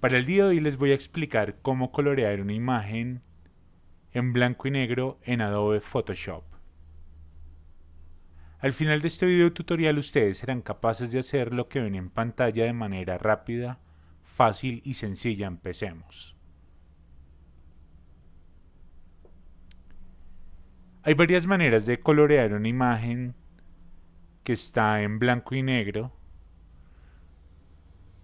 Para el día de hoy les voy a explicar cómo colorear una imagen en blanco y negro en Adobe Photoshop. Al final de este video tutorial ustedes serán capaces de hacer lo que ven en pantalla de manera rápida, fácil y sencilla. Empecemos. Hay varias maneras de colorear una imagen que está en blanco y negro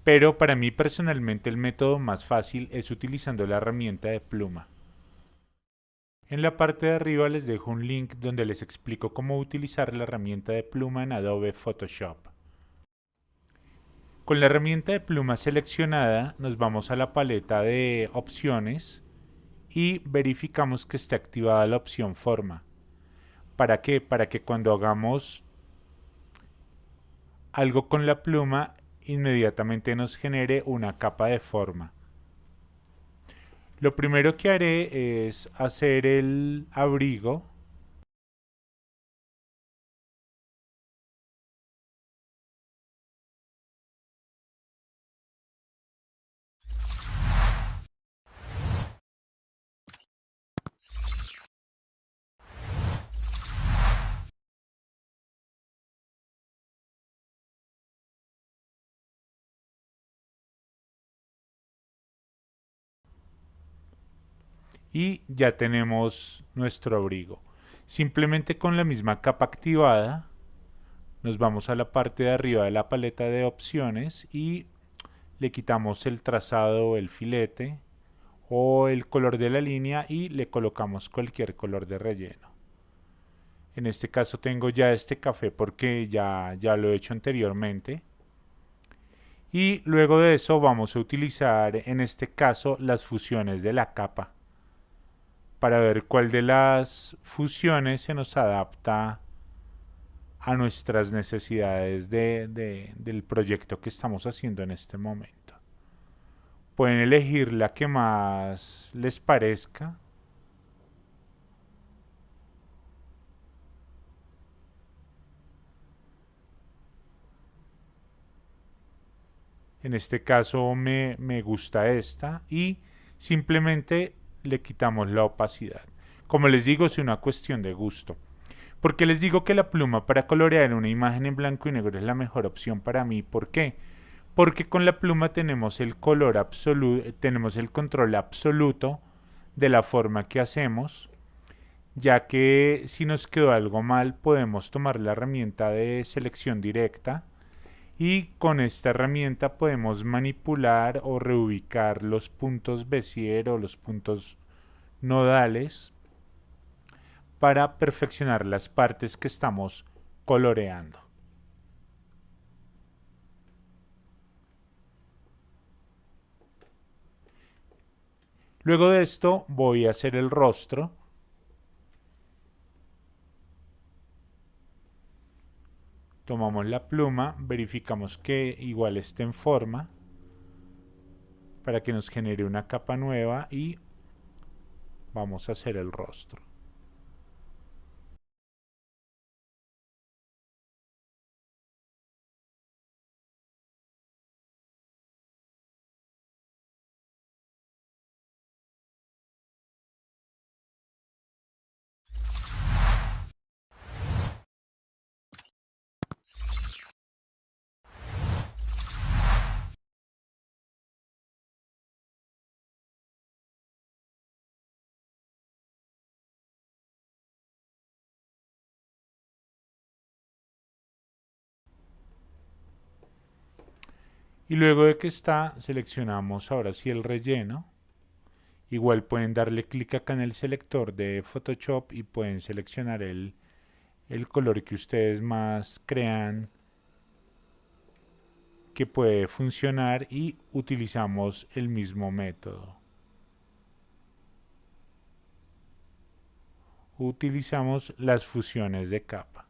pero para mí personalmente el método más fácil es utilizando la herramienta de pluma. En la parte de arriba les dejo un link donde les explico cómo utilizar la herramienta de pluma en Adobe Photoshop. Con la herramienta de pluma seleccionada nos vamos a la paleta de opciones y verificamos que esté activada la opción forma. ¿Para qué? Para que cuando hagamos algo con la pluma inmediatamente nos genere una capa de forma. Lo primero que haré es hacer el abrigo y ya tenemos nuestro abrigo. Simplemente con la misma capa activada nos vamos a la parte de arriba de la paleta de opciones y le quitamos el trazado, el filete o el color de la línea y le colocamos cualquier color de relleno. En este caso tengo ya este café porque ya, ya lo he hecho anteriormente. Y luego de eso vamos a utilizar en este caso las fusiones de la capa para ver cuál de las fusiones se nos adapta a nuestras necesidades del proyecto que estamos haciendo en este momento. Pueden elegir la que más les parezca. En este caso me, me gusta esta y simplemente le quitamos la opacidad. Como les digo, es una cuestión de gusto. Porque les digo que la pluma para colorear una imagen en blanco y negro es la mejor opción para mí. ¿Por qué? Porque con la pluma tenemos el color absoluto, tenemos el control absoluto de la forma que hacemos, ya que si nos quedó algo mal podemos tomar la herramienta de selección directa y con esta herramienta podemos manipular o reubicar los puntos Bézier o los puntos nodales para perfeccionar las partes que estamos coloreando. Luego de esto voy a hacer el rostro tomamos la pluma, verificamos que igual esté en forma para que nos genere una capa nueva y vamos a hacer el rostro. Y luego de que está, seleccionamos ahora sí el relleno. Igual pueden darle clic acá en el selector de Photoshop y pueden seleccionar el, el color que ustedes más crean que puede funcionar y utilizamos el mismo método. Utilizamos las fusiones de capa.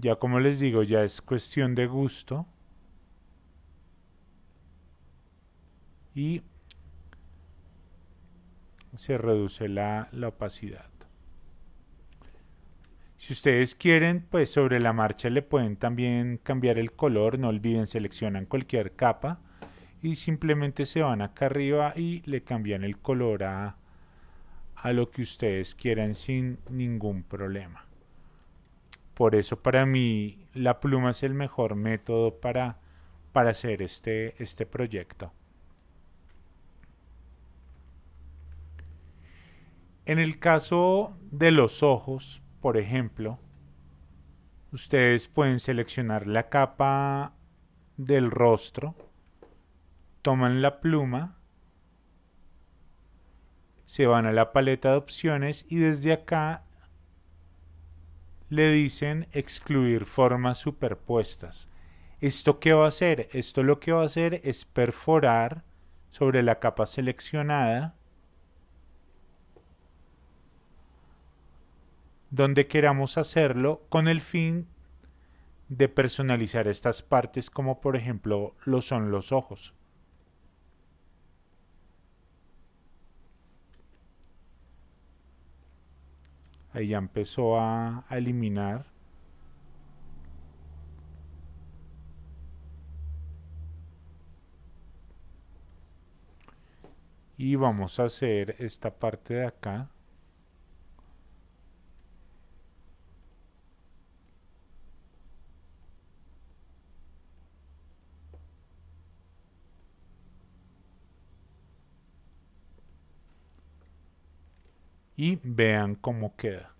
Ya como les digo, ya es cuestión de gusto. Y se reduce la, opacidad. Si ustedes quieren, pues sobre la marcha le pueden también cambiar el color, no olviden seleccionan cualquier capa y simplemente se van acá arriba y le cambian el color a, a lo que ustedes quieran sin ningún problema. Por eso para mí la pluma es el mejor método para, para hacer este, este proyecto. En el caso de los ojos, por ejemplo, ustedes pueden seleccionar la capa del rostro, toman la pluma, se van a la paleta de opciones y desde acá le dicen excluir formas superpuestas. ¿Esto qué va a hacer? Esto lo que va a hacer es perforar sobre la capa seleccionada donde queramos hacerlo con el fin de personalizar estas partes como por ejemplo lo son los ojos. Ahí ya empezó a, a eliminar. Y vamos a hacer esta parte de acá. Y vean cómo queda.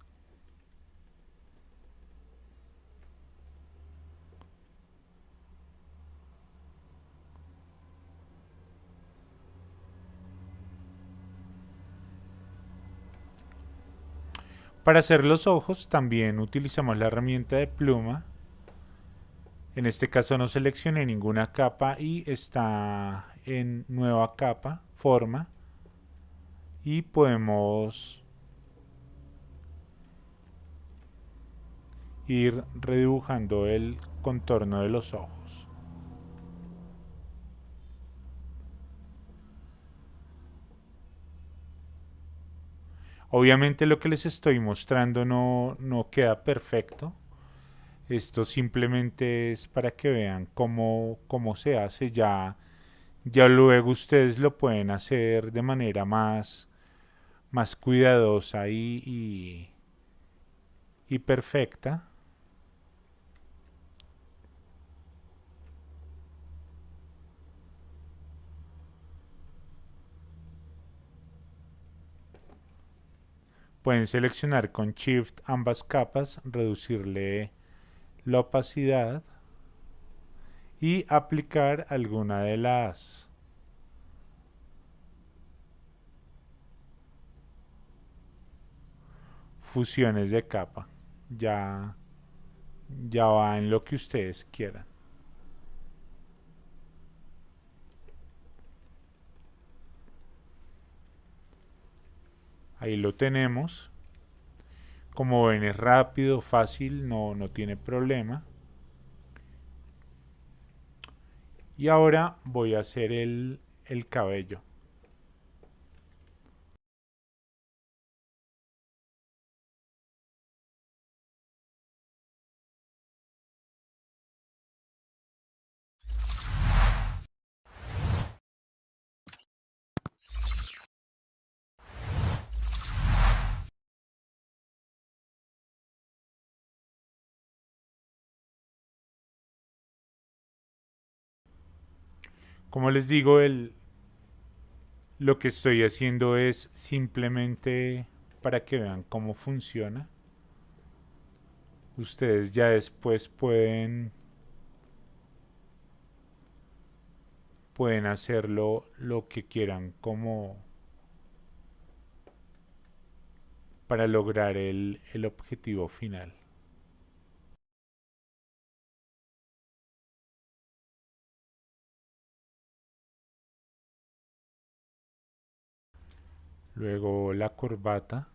Para hacer los ojos también utilizamos la herramienta de pluma. En este caso no seleccioné ninguna capa y está en nueva capa, forma. Y podemos ir redibujando el contorno de los ojos. Obviamente lo que les estoy mostrando no, no queda perfecto. Esto simplemente es para que vean cómo, cómo se hace. Ya, ya luego ustedes lo pueden hacer de manera más, más cuidadosa y, y, y perfecta. Pueden seleccionar con Shift ambas capas, reducirle la opacidad y aplicar alguna de las fusiones de capa. Ya, ya va en lo que ustedes quieran. Ahí lo tenemos. Como ven es rápido, fácil, no, no tiene problema. Y ahora voy a hacer el, el cabello. Como les digo, el, lo que estoy haciendo es simplemente para que vean cómo funciona. Ustedes ya después pueden pueden hacerlo lo que quieran como para lograr el, el objetivo final. Luego la corbata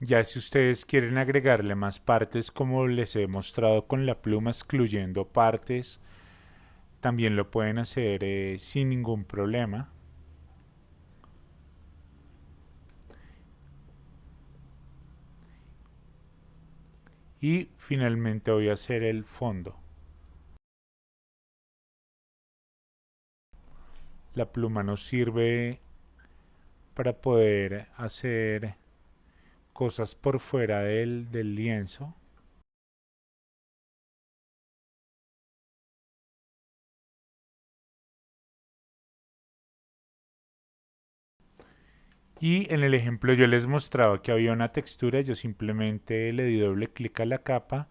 Ya si ustedes quieren agregarle más partes como les he mostrado con la pluma excluyendo partes, también lo pueden hacer eh, sin ningún problema. Y finalmente voy a hacer el fondo. La pluma nos sirve para poder hacer cosas por fuera del, lienzo. Y en el ejemplo yo les mostraba que había una textura, yo simplemente le di doble clic a la capa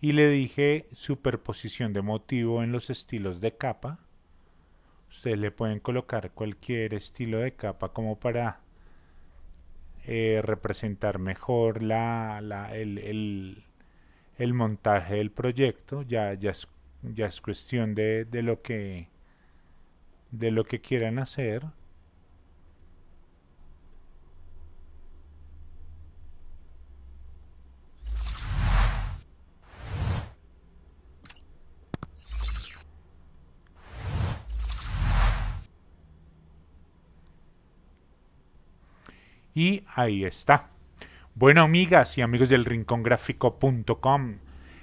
y le dije superposición de motivo en los estilos de capa. Ustedes le pueden colocar cualquier estilo de capa como para eh, representar mejor la, el, montaje del proyecto. Ya, ya, es, ya es cuestión de, de, lo que, de lo que quieran hacer. Y ahí está. Bueno, amigas y amigos del rincongráfico.com,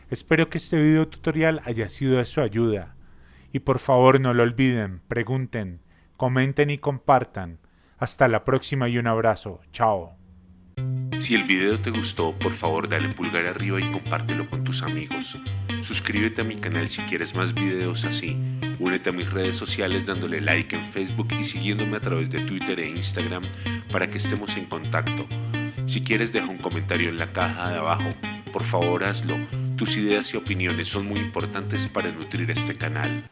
espero que este video tutorial haya sido de su ayuda. Y por favor no lo olviden, pregunten, comenten y compartan. Hasta la próxima y un abrazo. Chao. Si el video te gustó, por favor dale pulgar arriba y compártelo con tus amigos. Suscríbete a mi canal si quieres más videos así. Únete a mis redes sociales dándole like en Facebook y siguiéndome a través de Twitter e Instagram para que estemos en contacto. Si quieres deja un comentario en la caja de abajo. Por favor hazlo. Tus ideas y opiniones son muy importantes para nutrir este canal.